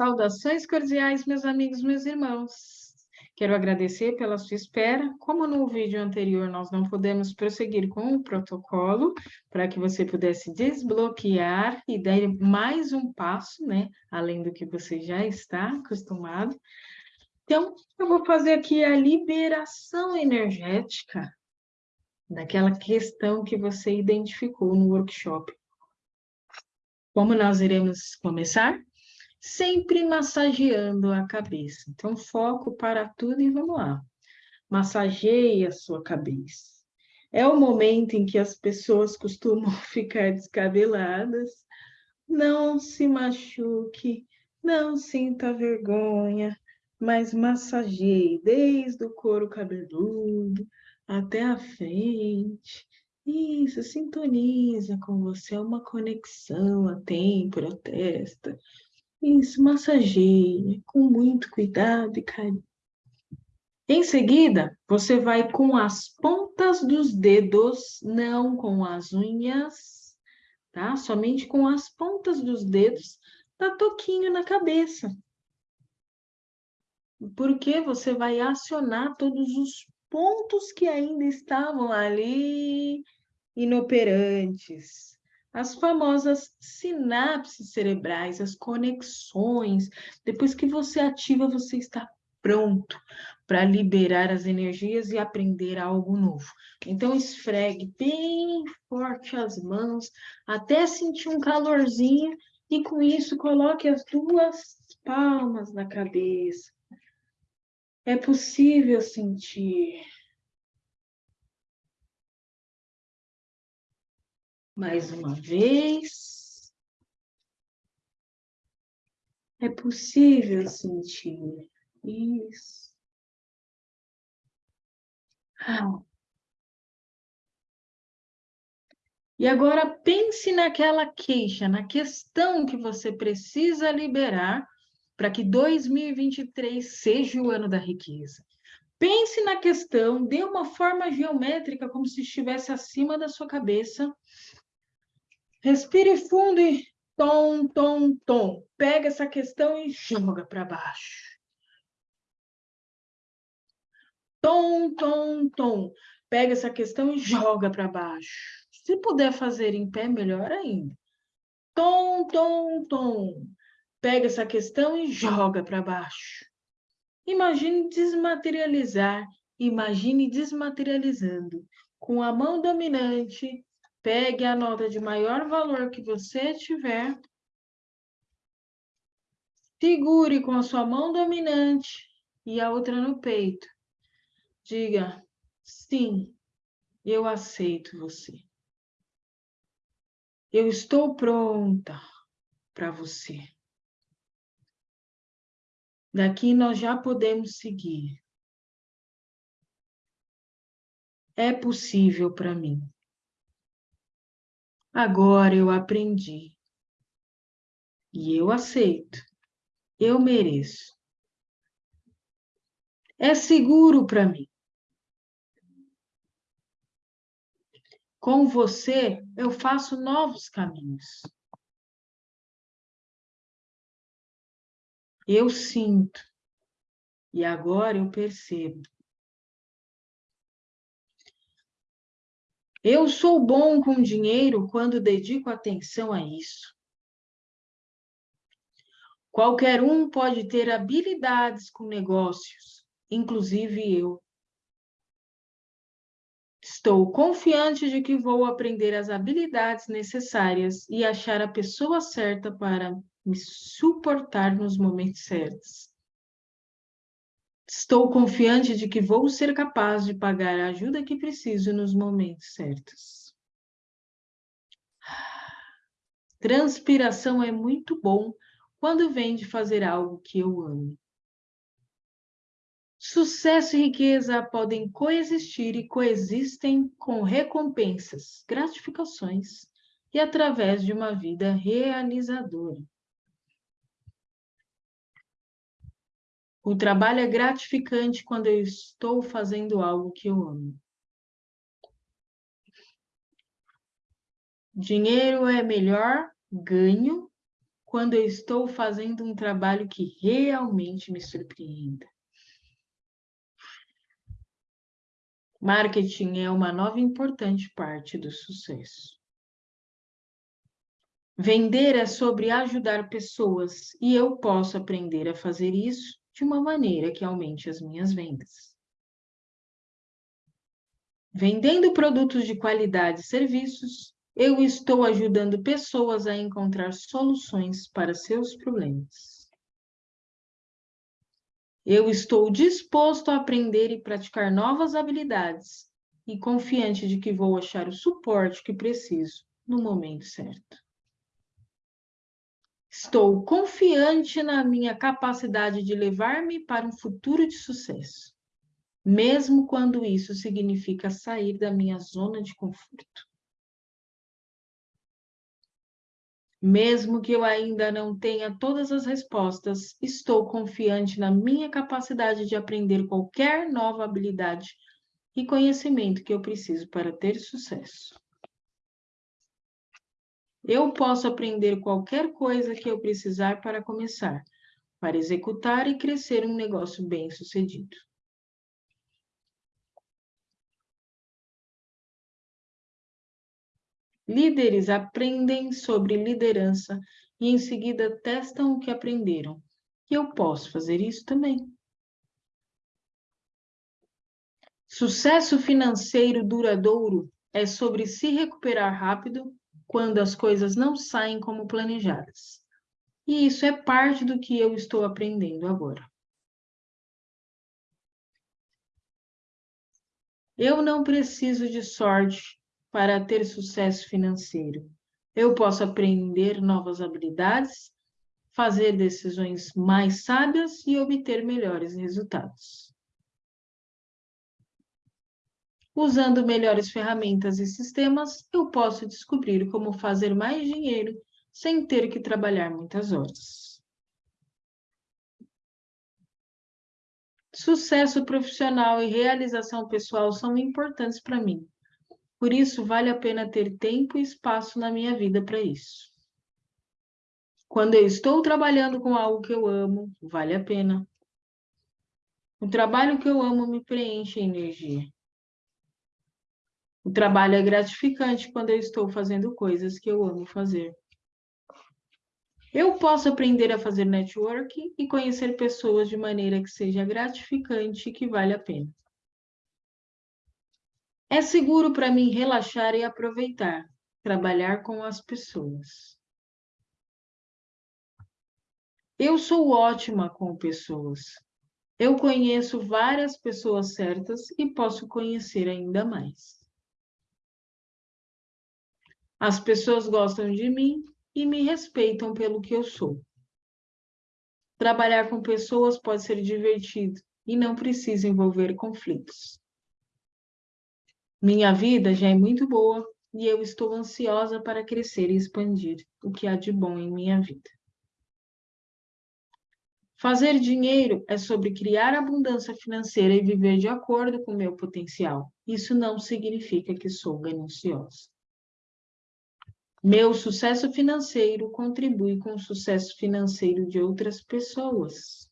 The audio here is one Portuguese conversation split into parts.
Saudações cordiais, meus amigos, meus irmãos. Quero agradecer pela sua espera. Como no vídeo anterior nós não podemos prosseguir com o protocolo, para que você pudesse desbloquear e dar mais um passo, né? Além do que você já está acostumado. Então, eu vou fazer aqui a liberação energética daquela questão que você identificou no workshop. Como nós iremos começar? Sempre massageando a cabeça. Então, foco para tudo e vamos lá. Massageie a sua cabeça. É o momento em que as pessoas costumam ficar descabeladas. Não se machuque, não sinta vergonha, mas massageie desde o couro cabeludo até a frente. Isso, sintoniza com você, é uma conexão a têmpora, testa, isso, massageie com muito cuidado e carinho. Em seguida, você vai com as pontas dos dedos, não com as unhas, tá? Somente com as pontas dos dedos, dá toquinho na cabeça. Porque você vai acionar todos os pontos que ainda estavam ali inoperantes as famosas sinapses cerebrais, as conexões. Depois que você ativa, você está pronto para liberar as energias e aprender algo novo. Então, esfregue bem forte as mãos, até sentir um calorzinho, e com isso, coloque as duas palmas na cabeça. É possível sentir Mais uma vez. É possível sentir isso. Ah. E agora pense naquela queixa, na questão que você precisa liberar para que 2023 seja o ano da riqueza. Pense na questão, dê uma forma geométrica como se estivesse acima da sua cabeça Respire fundo e tom, tom, tom. Pega essa questão e joga para baixo. Tom, tom, tom. Pega essa questão e joga para baixo. Se puder fazer em pé, melhor ainda. Tom, tom, tom. Pega essa questão e joga para baixo. Imagine desmaterializar. Imagine desmaterializando. Com a mão dominante, Pegue a nota de maior valor que você tiver. Segure com a sua mão dominante e a outra no peito. Diga, sim, eu aceito você. Eu estou pronta para você. Daqui nós já podemos seguir. É possível para mim. Agora eu aprendi. E eu aceito. Eu mereço. É seguro para mim. Com você, eu faço novos caminhos. Eu sinto. E agora eu percebo. Eu sou bom com dinheiro quando dedico atenção a isso. Qualquer um pode ter habilidades com negócios, inclusive eu. Estou confiante de que vou aprender as habilidades necessárias e achar a pessoa certa para me suportar nos momentos certos. Estou confiante de que vou ser capaz de pagar a ajuda que preciso nos momentos certos. Transpiração é muito bom quando vem de fazer algo que eu amo. Sucesso e riqueza podem coexistir e coexistem com recompensas, gratificações e através de uma vida realizadora. O trabalho é gratificante quando eu estou fazendo algo que eu amo. Dinheiro é melhor ganho quando eu estou fazendo um trabalho que realmente me surpreenda. Marketing é uma nova importante parte do sucesso. Vender é sobre ajudar pessoas e eu posso aprender a fazer isso de uma maneira que aumente as minhas vendas. Vendendo produtos de qualidade e serviços, eu estou ajudando pessoas a encontrar soluções para seus problemas. Eu estou disposto a aprender e praticar novas habilidades e confiante de que vou achar o suporte que preciso no momento certo. Estou confiante na minha capacidade de levar-me para um futuro de sucesso mesmo quando isso significa sair da minha zona de conforto. Mesmo que eu ainda não tenha todas as respostas, estou confiante na minha capacidade de aprender qualquer nova habilidade e conhecimento que eu preciso para ter sucesso. Eu posso aprender qualquer coisa que eu precisar para começar, para executar e crescer um negócio bem-sucedido. Líderes aprendem sobre liderança e em seguida testam o que aprenderam. E eu posso fazer isso também. Sucesso financeiro duradouro é sobre se recuperar rápido quando as coisas não saem como planejadas. E isso é parte do que eu estou aprendendo agora. Eu não preciso de sorte para ter sucesso financeiro. Eu posso aprender novas habilidades, fazer decisões mais sábias e obter melhores resultados. Usando melhores ferramentas e sistemas, eu posso descobrir como fazer mais dinheiro sem ter que trabalhar muitas horas. Sucesso profissional e realização pessoal são importantes para mim. Por isso, vale a pena ter tempo e espaço na minha vida para isso. Quando eu estou trabalhando com algo que eu amo, vale a pena. O trabalho que eu amo me preenche energia. O trabalho é gratificante quando eu estou fazendo coisas que eu amo fazer. Eu posso aprender a fazer network e conhecer pessoas de maneira que seja gratificante e que vale a pena. É seguro para mim relaxar e aproveitar, trabalhar com as pessoas. Eu sou ótima com pessoas. Eu conheço várias pessoas certas e posso conhecer ainda mais. As pessoas gostam de mim e me respeitam pelo que eu sou. Trabalhar com pessoas pode ser divertido e não precisa envolver conflitos. Minha vida já é muito boa e eu estou ansiosa para crescer e expandir o que há de bom em minha vida. Fazer dinheiro é sobre criar abundância financeira e viver de acordo com meu potencial. Isso não significa que sou gananciosa. Meu sucesso financeiro contribui com o sucesso financeiro de outras pessoas.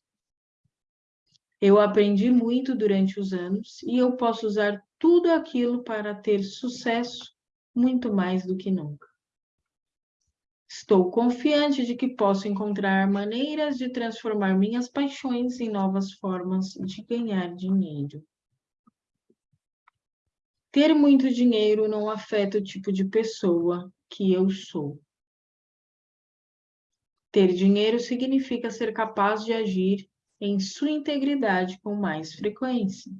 Eu aprendi muito durante os anos e eu posso usar tudo aquilo para ter sucesso muito mais do que nunca. Estou confiante de que posso encontrar maneiras de transformar minhas paixões em novas formas de ganhar dinheiro. Ter muito dinheiro não afeta o tipo de pessoa que eu sou. Ter dinheiro significa ser capaz de agir em sua integridade com mais frequência.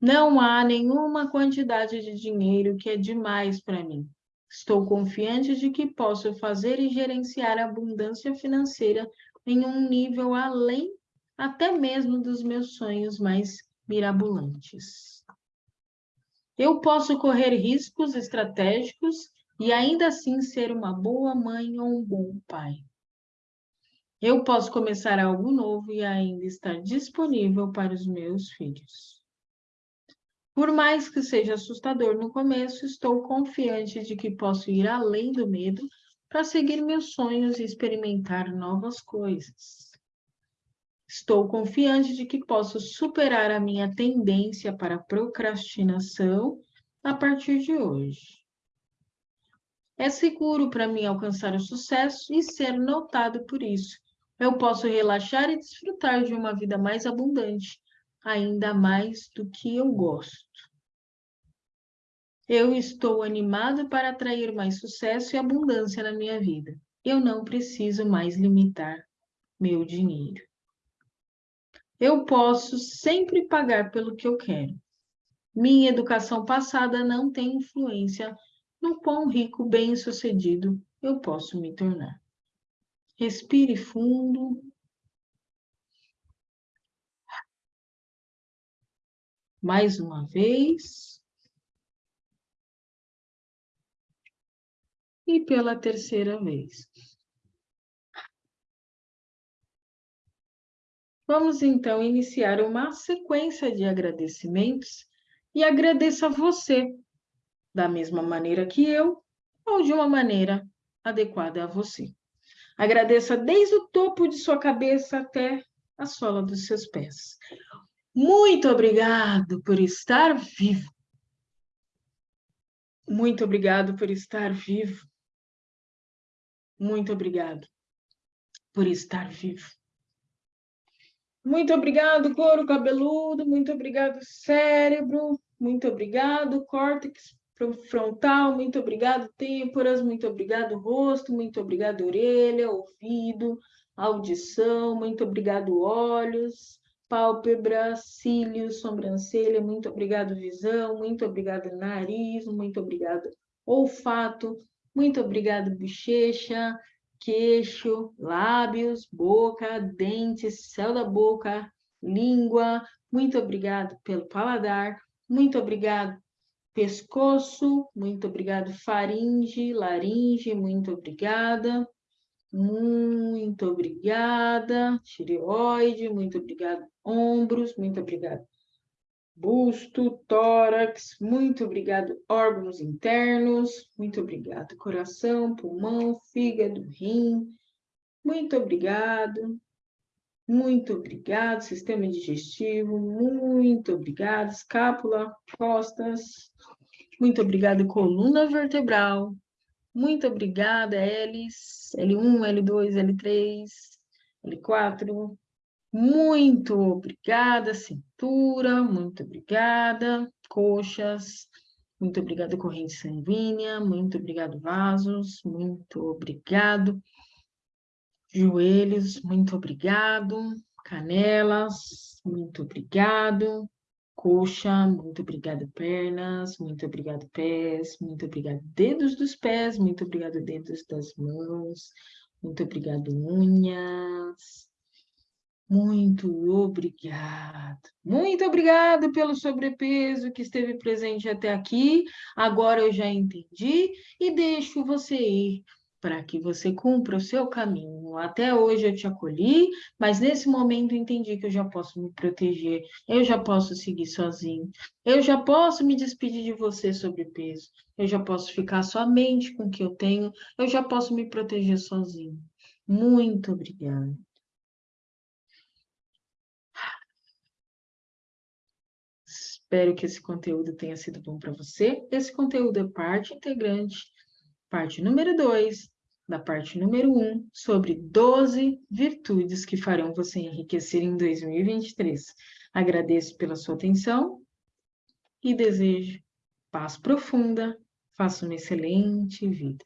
Não há nenhuma quantidade de dinheiro que é demais para mim. Estou confiante de que posso fazer e gerenciar a abundância financeira em um nível além até mesmo dos meus sonhos mais mirabolantes. Eu posso correr riscos estratégicos e ainda assim ser uma boa mãe ou um bom pai. Eu posso começar algo novo e ainda estar disponível para os meus filhos. Por mais que seja assustador no começo, estou confiante de que posso ir além do medo para seguir meus sonhos e experimentar novas coisas. Estou confiante de que posso superar a minha tendência para procrastinação a partir de hoje. É seguro para mim alcançar o sucesso e ser notado por isso. Eu posso relaxar e desfrutar de uma vida mais abundante, ainda mais do que eu gosto. Eu estou animado para atrair mais sucesso e abundância na minha vida. Eu não preciso mais limitar meu dinheiro. Eu posso sempre pagar pelo que eu quero. Minha educação passada não tem influência no quão rico, bem-sucedido eu posso me tornar. Respire fundo. Mais uma vez. E pela terceira vez. Vamos então iniciar uma sequência de agradecimentos e agradeço a você da mesma maneira que eu ou de uma maneira adequada a você. Agradeça desde o topo de sua cabeça até a sola dos seus pés. Muito obrigado por estar vivo. Muito obrigado por estar vivo. Muito obrigado por estar vivo. Muito obrigado, couro cabeludo. Muito obrigado, cérebro. Muito obrigado, córtex frontal, muito obrigado, têmporas, muito obrigado, rosto, muito obrigado, orelha, ouvido, audição, muito obrigado, olhos, pálpebras, cílios, sobrancelha, muito obrigado, visão, muito obrigado, nariz, muito obrigado, olfato, muito obrigado, bochecha, queixo, lábios, boca, dentes, céu da boca, língua, muito obrigado pelo paladar, muito obrigado pescoço, muito obrigado, faringe, laringe, muito obrigada, muito obrigada, tireoide, muito obrigado, ombros, muito obrigado, busto, tórax, muito obrigado, órgãos internos, muito obrigado, coração, pulmão, fígado, rim, muito obrigado, muito obrigado, sistema digestivo, muito obrigado, escápula, costas, muito obrigado, coluna vertebral, muito obrigada, Ls, L1, L2, L3, L4, muito obrigada, cintura, muito obrigada, coxas, muito obrigada, corrente sanguínea, muito obrigado, vasos, muito obrigado, joelhos, muito obrigado, canelas, muito obrigado, coxa, muito obrigado, pernas, muito obrigado, pés, muito obrigado, dedos dos pés, muito obrigado, dedos das mãos, muito obrigado, unhas, muito obrigado. Muito obrigado pelo sobrepeso que esteve presente até aqui. Agora eu já entendi e deixo você ir para que você cumpra o seu caminho. Até hoje eu te acolhi, mas nesse momento entendi que eu já posso me proteger, eu já posso seguir sozinho, eu já posso me despedir de você sobre peso, eu já posso ficar somente com o que eu tenho, eu já posso me proteger sozinho. Muito obrigada. Espero que esse conteúdo tenha sido bom para você. Esse conteúdo é parte integrante parte número 2 da parte número 1 um, sobre 12 virtudes que farão você enriquecer em 2023. Agradeço pela sua atenção e desejo paz profunda, faça uma excelente vida.